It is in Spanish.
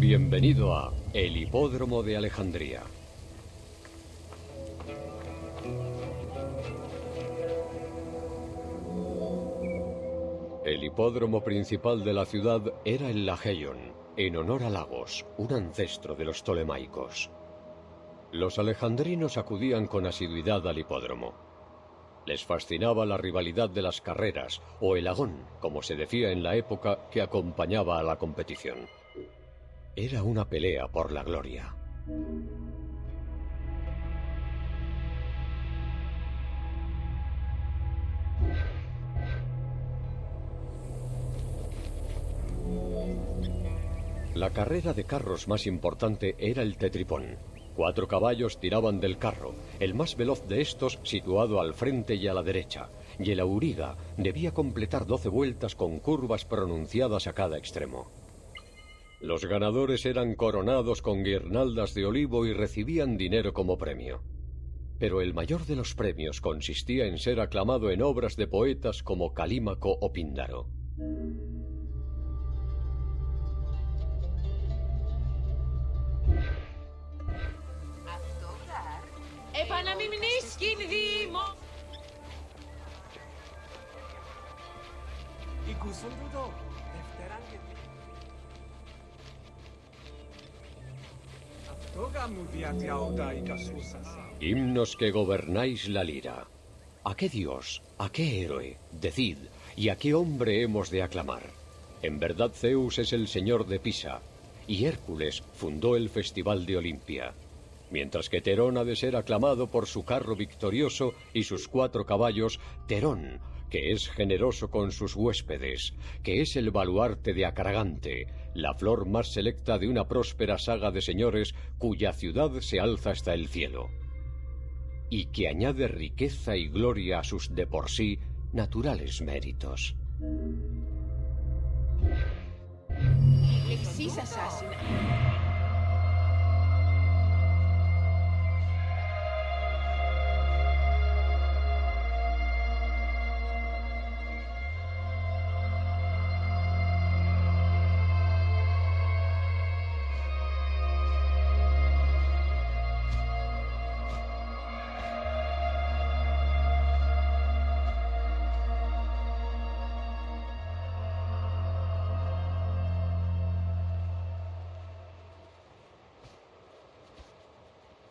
Bienvenido a El Hipódromo de Alejandría. El hipódromo principal de la ciudad era el Lageion, en honor a Lagos, un ancestro de los tolemaicos. Los alejandrinos acudían con asiduidad al hipódromo. Les fascinaba la rivalidad de las carreras, o el agón, como se decía en la época que acompañaba a la competición. Era una pelea por la gloria. La carrera de carros más importante era el tetripón. Cuatro caballos tiraban del carro, el más veloz de estos situado al frente y a la derecha, y el auriga debía completar doce vueltas con curvas pronunciadas a cada extremo. Los ganadores eran coronados con guirnaldas de olivo y recibían dinero como premio. Pero el mayor de los premios consistía en ser aclamado en obras de poetas como Calímaco o Píndaro. Himnos que gobernáis la lira. ¿A qué dios, a qué héroe, decid, y a qué hombre hemos de aclamar? En verdad Zeus es el señor de Pisa, y Hércules fundó el Festival de Olimpia. Mientras que Terón ha de ser aclamado por su carro victorioso y sus cuatro caballos, Terón, que es generoso con sus huéspedes, que es el baluarte de Acaragante, la flor más selecta de una próspera saga de señores cuya ciudad se alza hasta el cielo, y que añade riqueza y gloria a sus de por sí naturales méritos.